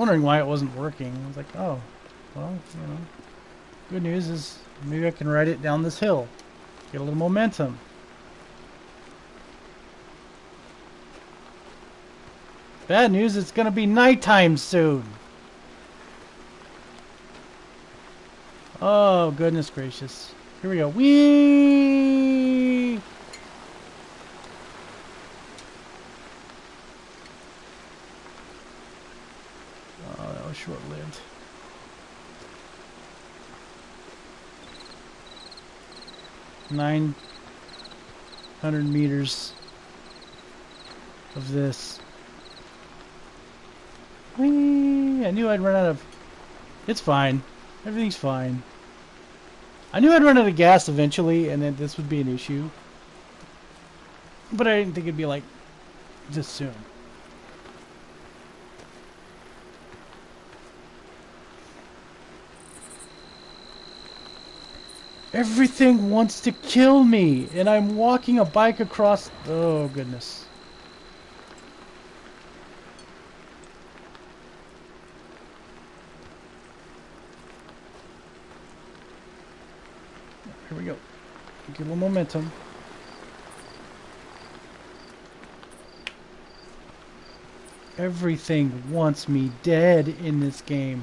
wondering why it wasn't working. I was like, oh, well, you know. Good news is maybe I can ride it down this hill. Get a little momentum. Bad news, it's gonna be nighttime soon. Oh, goodness gracious. Here we go. Whee! 900 meters of this. Whee! I knew I'd run out of... It's fine. Everything's fine. I knew I'd run out of gas eventually, and that this would be an issue. But I didn't think it'd be like this soon. Everything wants to kill me, and I'm walking a bike across. Oh, goodness. Here we go. A little momentum. Everything wants me dead in this game.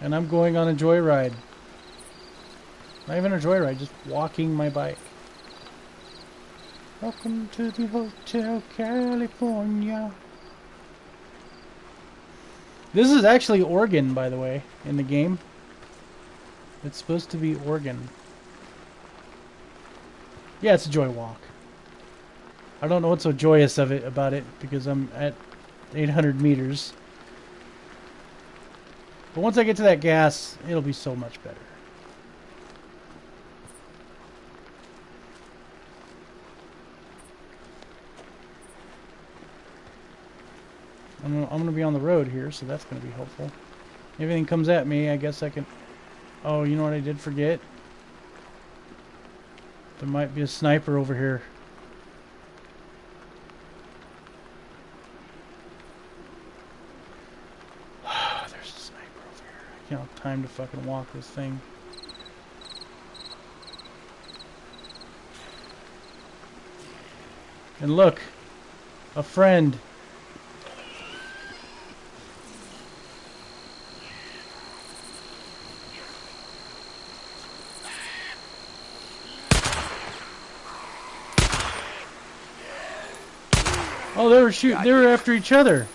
And I'm going on a joyride. Not even a joyride, just walking my bike. Welcome to the Hotel California. This is actually Oregon, by the way, in the game. It's supposed to be Oregon. Yeah, it's a joy walk. I don't know what's so joyous of it about it because I'm at 800 meters. But once I get to that gas, it'll be so much better. I'm, I'm going to be on the road here, so that's going to be helpful. Everything comes at me, I guess I can... Oh, you know what I did forget? There might be a sniper over here. There's a sniper over here. I can't have time to fucking walk this thing. And look, a friend. Oh, they were shooting. They were after each other.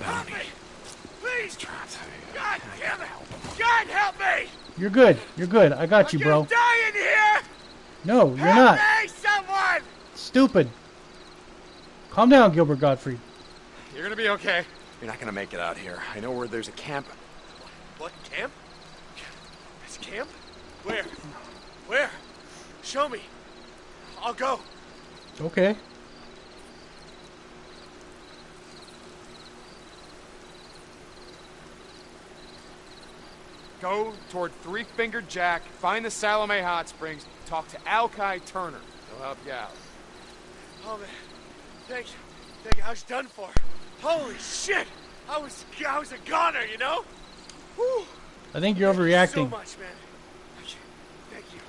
Help me! Please! God damn it! God help me! You're good. You're good. I got you, I'm bro. die in here! No, you're help not. me, someone! Stupid. Calm down, Gilbert Godfrey. You're gonna be okay. You're not gonna make it out here. I know where there's a camp. What camp? This camp? Where? Where? Show me. I'll go. Okay. Go toward Three Fingered Jack, find the Salome Hot Springs, talk to Alkai Turner. He'll help you out. Oh man. Thank you. Thank you. I was done for. Holy shit! I was I was a goner, you know? Whew. I think you're overreacting. So overreacting. much, man. You. Thank you.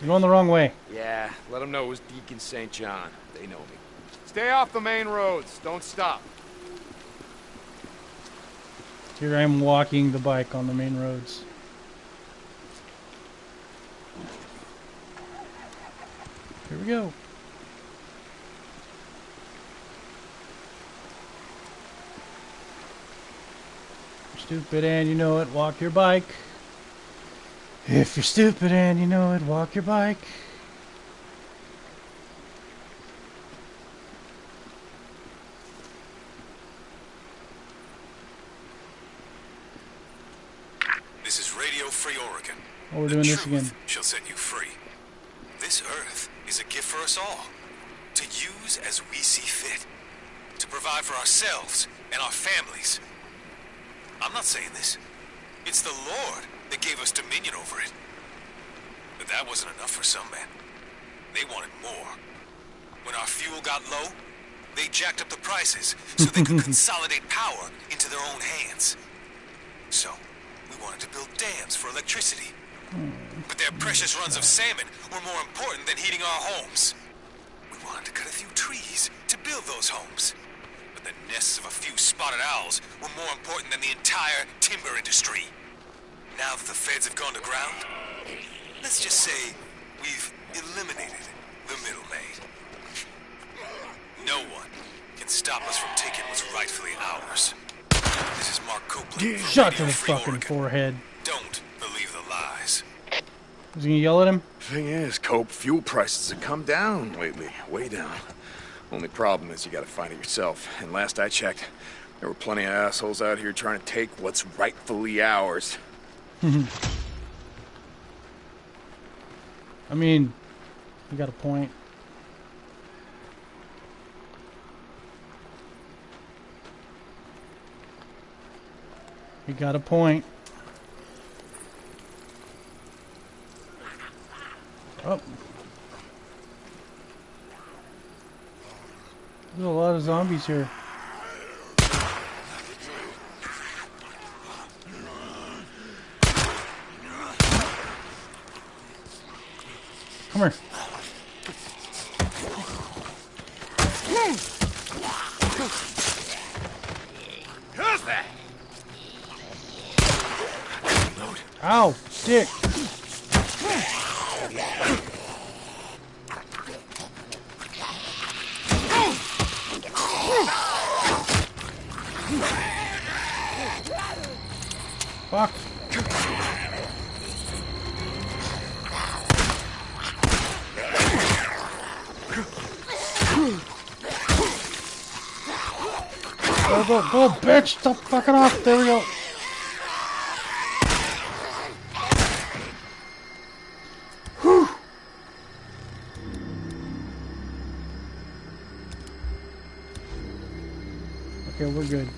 You're going the wrong way. Yeah, let them know it was Deacon St. John. They know me. Stay off the main roads. Don't stop. Here I am walking the bike on the main roads. Here we go. Stupid and you know it, walk your bike. If you're stupid and you know it, walk your bike. This is Radio Free Oregon. Oh, we're The doing this again. shall set you free. This earth is a gift for us all, to use as we see fit, to provide for ourselves and our families. I'm not saying this. It's the Lord that gave us dominion over it. But that wasn't enough for some men. They wanted more. When our fuel got low, they jacked up the prices so they could consolidate power into their own hands. So, we wanted to build dams for electricity. But their precious runs of salmon were more important than heating our homes. We wanted to cut a few trees to build those homes. But the nests of a few spotted owls were more important than the entire timber industry. Now that the feds have gone to ground, let's just say we've eliminated the middleman. No one can stop us from taking what's rightfully ours. This is Mark Copeland. from Shot to the fucking Oregon. forehead. Don't lies. Was he gonna yell at him? Thing is, Cope, fuel prices have come down lately, way down. Only problem is you gotta find it yourself. And last I checked, there were plenty of assholes out here trying to take what's rightfully ours. I mean, you got a point. You got a point. Oh. There's a lot of zombies here. Come here. Ow, dick. Go, go, go, bitch! Stop fucking off! There we go. Okay, we're good.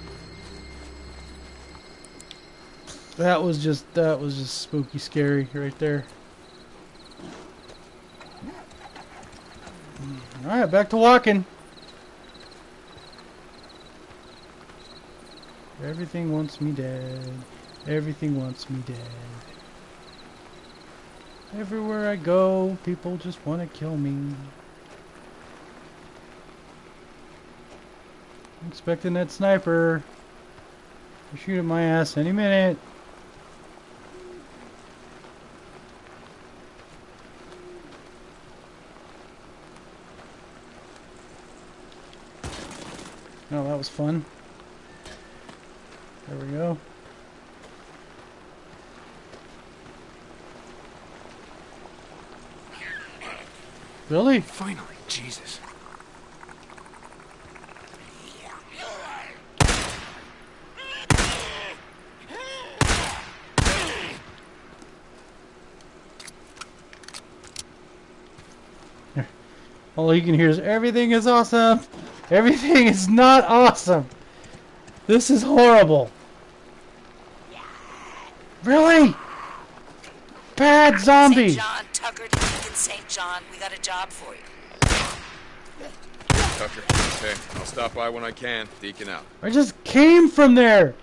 That was just that was just spooky scary right there. Alright, back to walking. Everything wants me dead. Everything wants me dead. Everywhere I go, people just want to kill me. I'm expecting that sniper to shoot at my ass any minute. Oh, that was fun. There we go. Really? Finally, Jesus. All you can hear is everything is awesome. Everything is not awesome. This is horrible. Really? Bad zombie. St. John, Tucker, Deacon St. John, we got a job for you. Tucker, okay. I'll stop by when I can. Deacon out. I just came from there.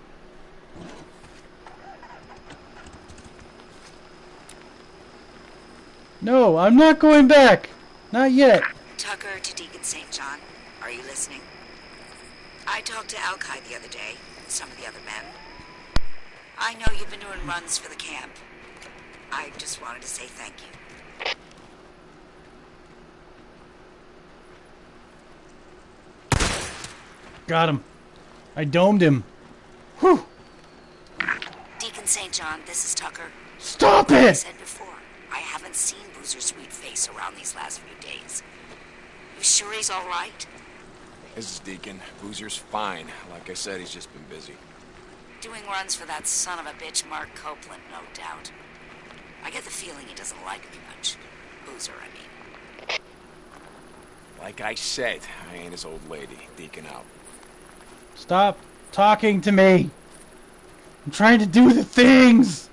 No, I'm not going back. Not yet. Tucker to Deacon St. John, are you listening? I talked to Alkai the other day, and some of the other men. I know you've been doing runs for the camp. I just wanted to say thank you. Got him. I domed him. Whew. Deacon St. John, this is Tucker. Stop Like I it! said before, I haven't seen Boozer's sweet face around these last few days. You sure he's all right? This is Deacon. Boozer's fine. Like I said, he's just been busy. Doing runs for that son of a bitch, Mark Copeland, no doubt. I get the feeling he doesn't like me much. Boozer, I mean. Like I said, I ain't his old lady. Deacon out. Stop talking to me. I'm trying to do the things.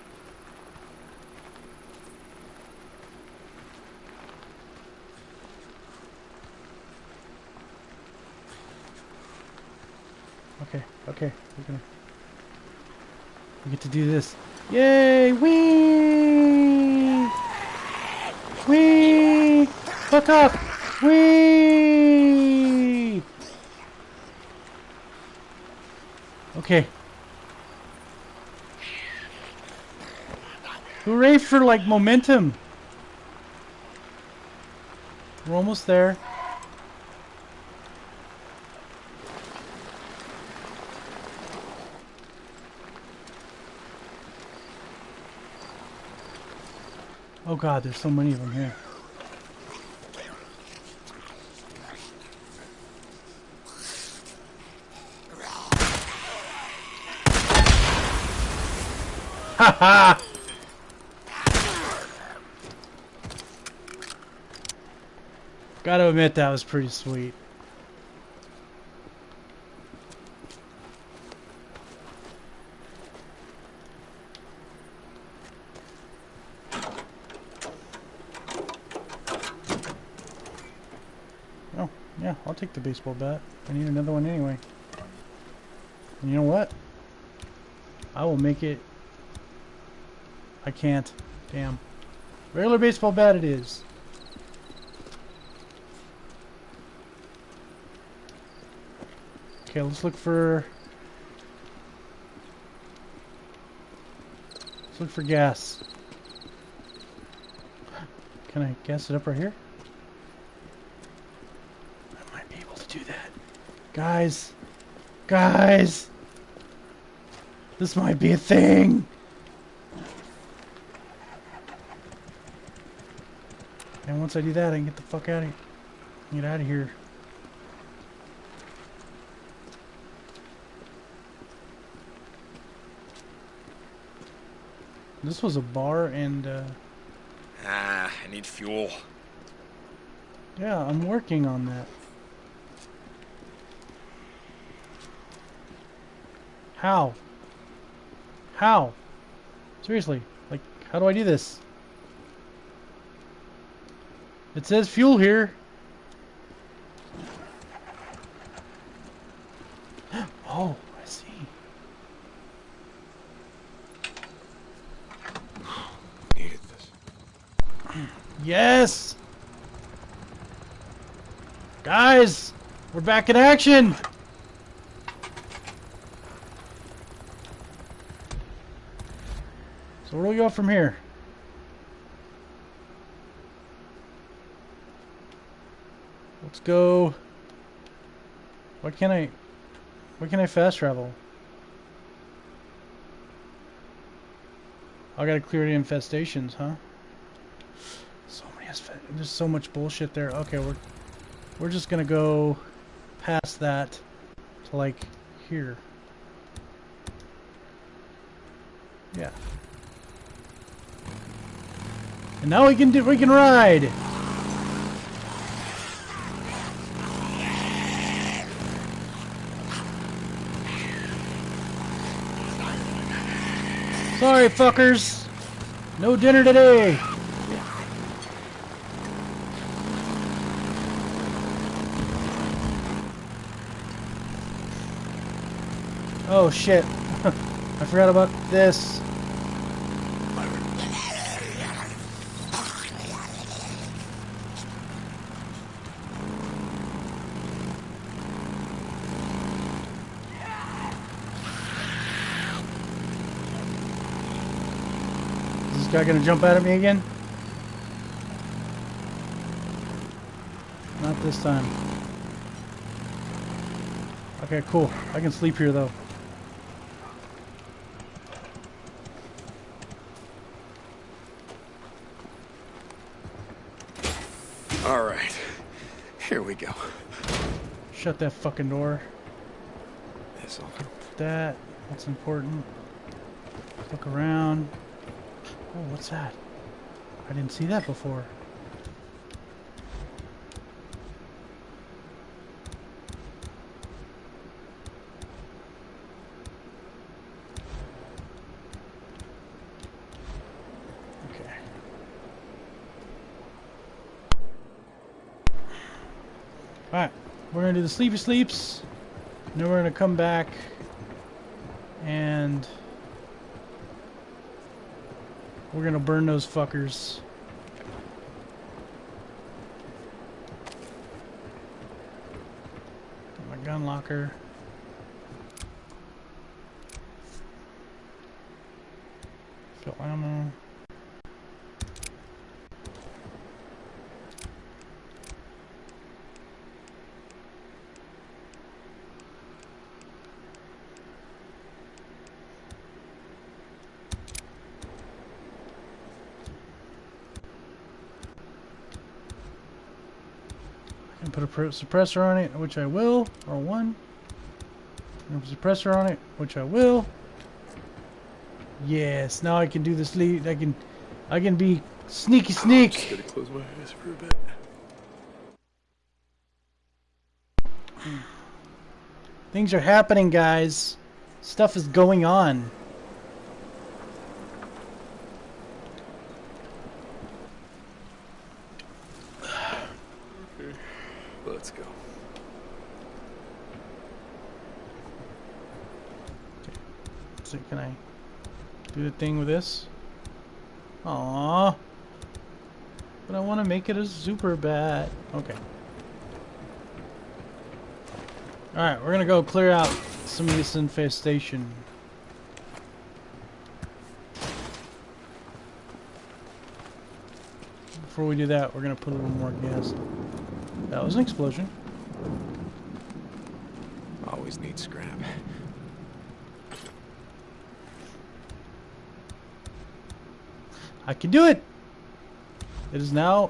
Okay, okay. we're gonna. We get to do this. Yay! Wee! Wee! Fuck up! Wee! Okay. Hooray for like momentum! We're almost there. Oh god, there's so many of them here. Ha ha! Gotta admit that was pretty sweet. Oh, yeah, I'll take the baseball bat. I need another one anyway. And you know what? I will make it... I can't. Damn. Regular baseball bat it is. Okay, let's look for... Let's look for gas. Can I gas it up right here? I might be able to do that. Guys! Guys! This might be a thing! And once I do that, I can get the fuck out of here. Get out of here. This was a bar and, uh, Ah, I need fuel. yeah, I'm working on that. How? How? Seriously, like, how do I do this? It says fuel here. Oh, I see. Needed this. Yes! Guys! We're back in action! So where do we from here? Let's go... Why can't I... Why can't I fast travel? I gotta clear the infestations, huh? So many there's so much bullshit there. Okay, we're we're just gonna go past that to like here. Yeah. And now we can do we can ride. Sorry, fuckers. No dinner today. Oh shit. I forgot about this. Guy gonna jump out at me again? Not this time. Okay, cool. I can sleep here though. All right. Here we go. Shut that fucking door. This'll That, that's important. Look around. Oh, what's that? I didn't see that before. Okay. Alright, we're gonna do the sleepy sleeps. And then we're gonna come back and we're gonna burn those fuckers. My gun locker. And put a suppressor on it, which I will, or one. And a suppressor on it, which I will. Yes, now I can do this lead. I can, I can be sneaky Just sneak. gotta close my eyes for a bit. Hmm. Things are happening, guys. Stuff is going on. Let's go. So can I do the thing with this? Aww. But I want to make it a super bat. Okay. Alright, we're gonna go clear out some of this infestation. Before we do that, we're gonna put a little more gas. That was an explosion. Always need scrap. I can do it. It is now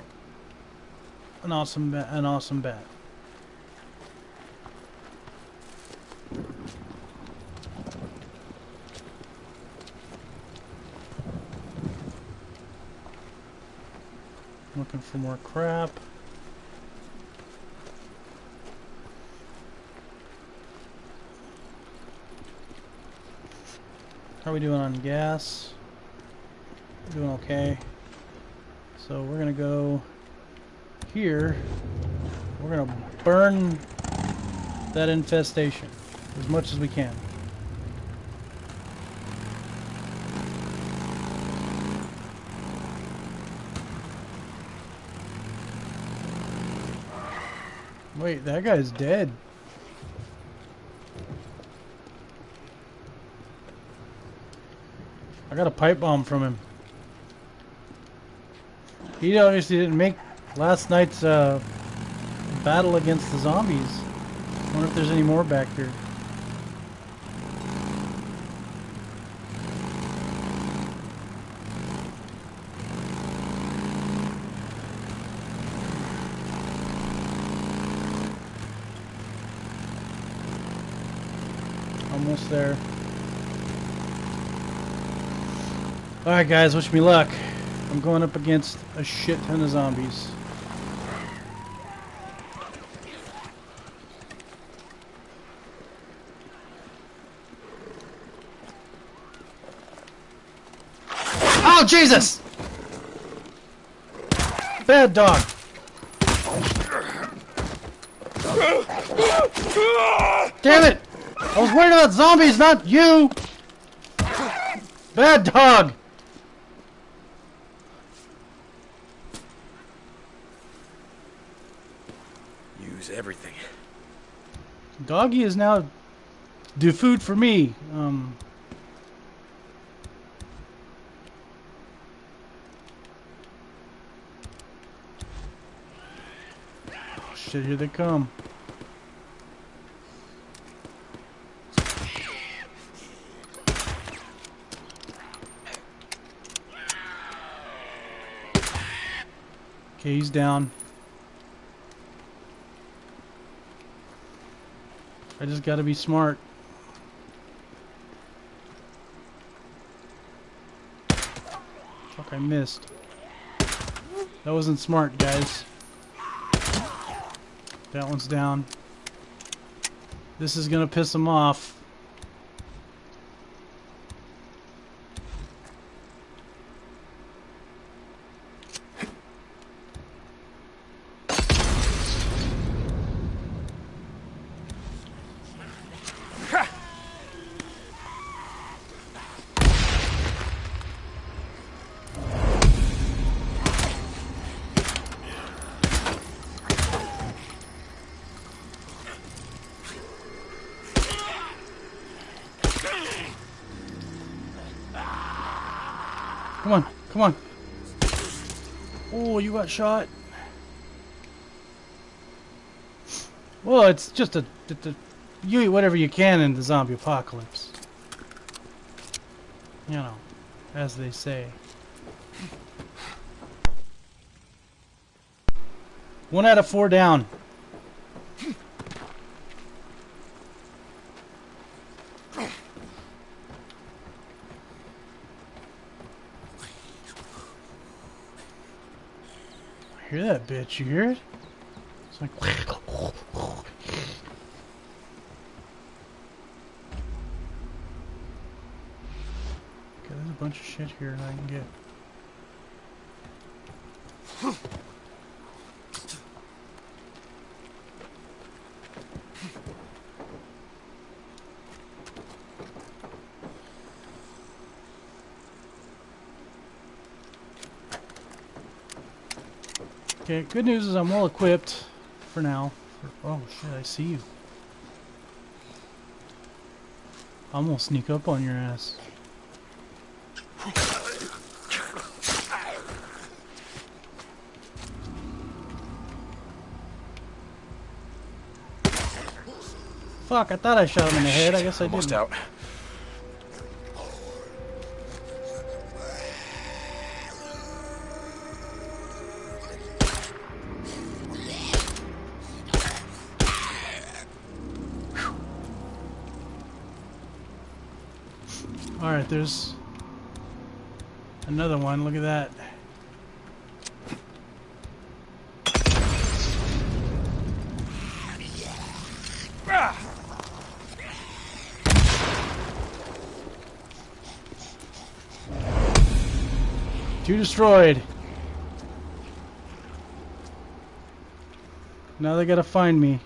an awesome, an awesome bat. Looking for more crap. How are we doing on gas? Doing okay. So we're gonna go here. We're gonna burn that infestation as much as we can. Wait, that guy's dead. I got a pipe bomb from him. He obviously didn't make last night's uh, battle against the zombies. wonder if there's any more back here. Almost there. Alright guys, wish me luck. I'm going up against a shit ton of zombies. Oh, Jesus! Bad dog. Damn it! I was worried about zombies, not you! Bad dog! Use everything. Doggy is now do food for me. Um, oh shit, here they come. Okay, he's down. I just gotta be smart. Fuck, I missed. That wasn't smart, guys. That one's down. This is gonna piss him off. Come on. Oh, you got shot. Well, it's just a, it's a you eat whatever you can in the zombie apocalypse. You know, as they say. One out of four down. Bitch, you hear it? It's like Okay, there's a bunch of shit here that I can get. Okay, good news is I'm well equipped for now. Oh shit, I see you. I'm gonna sneak up on your ass. Fuck, I thought I shot him in the head. I guess I Almost didn't. out. Alright, there's another one. Look at that. Two destroyed. Now they gotta find me.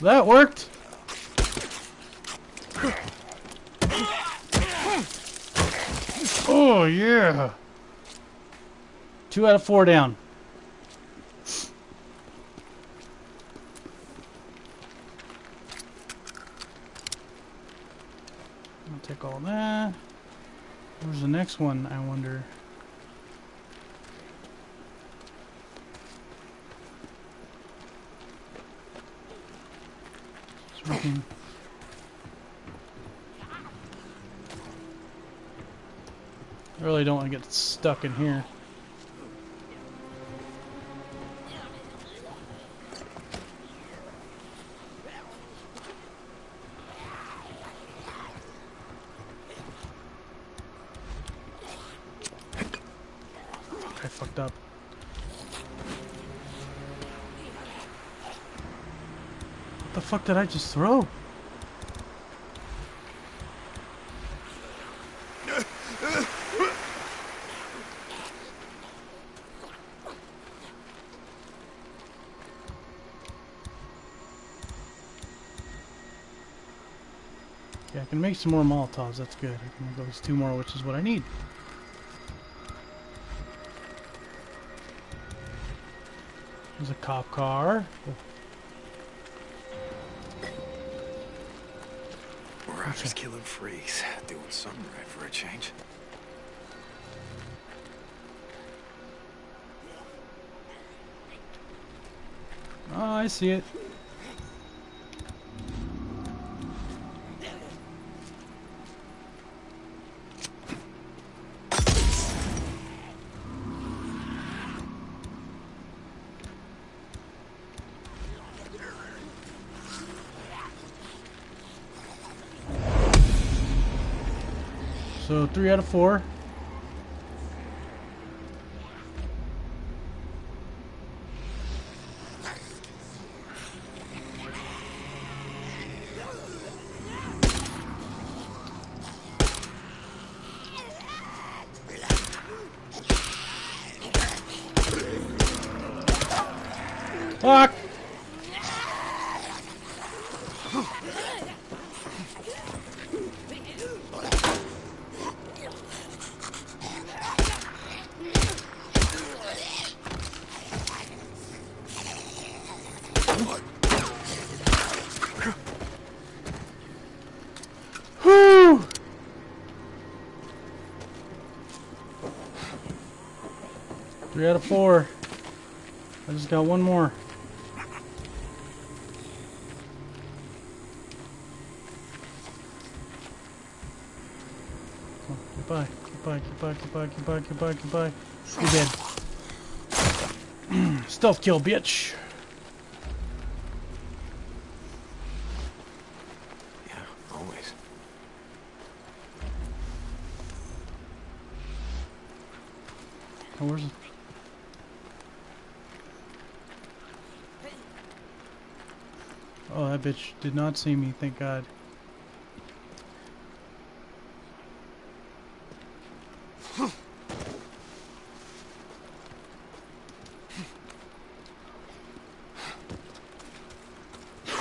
That worked. Oh yeah. Two out of four down. I'll take all that. Where's the next one, I wonder? It's working. I really don't want to get stuck in here. Fuck did I just throw? Okay, I can make some more Molotovs. That's good. I can make those two more, which is what I need. There's a cop car. Oh, just killing freaks. Doing something right for a change. Oh, I see it. So three out of four. Got one more. Goodbye. Goodbye. Goodbye. Goodbye. Goodbye. Goodbye. Goodbye. You're dead. Stealth kill, bitch. Yeah, always. Where's it? Oh, that bitch did not see me, thank God.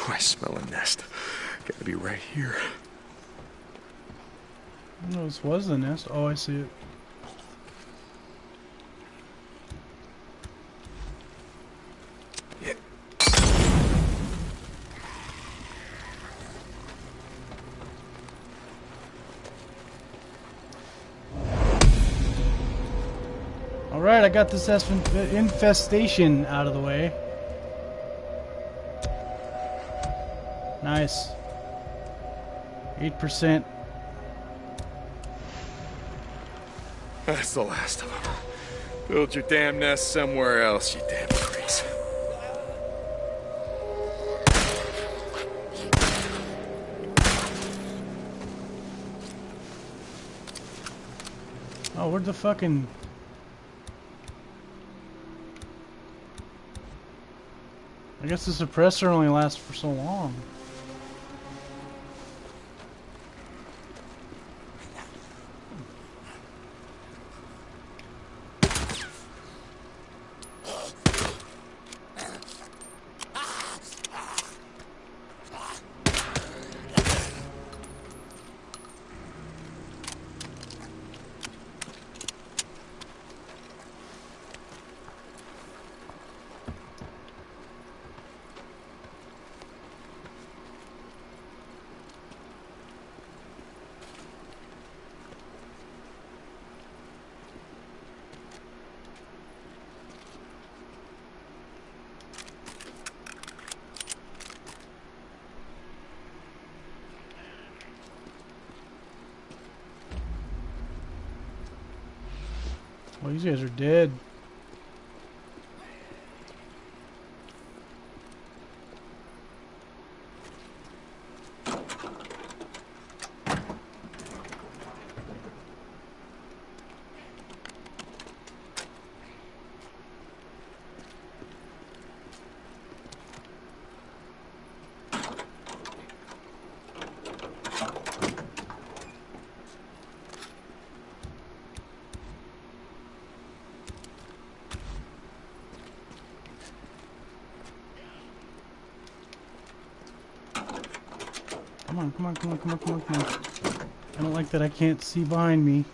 I smell a nest. Gotta be right here. No, this was the nest. Oh, I see it. I got this infestation out of the way. Nice. 8%. That's the last of them. Build your damn nest somewhere else, you damn freaks. Oh, where'd the fucking... I guess the suppressor only lasts for so long. These guys are dead. Come on, come on, come on, come on, come on. I don't like that I can't see behind me.